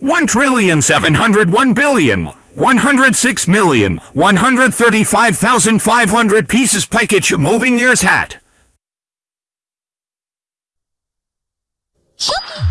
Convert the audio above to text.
1 trillion 701 billion 106 million 135,500 pieces package moving years hat.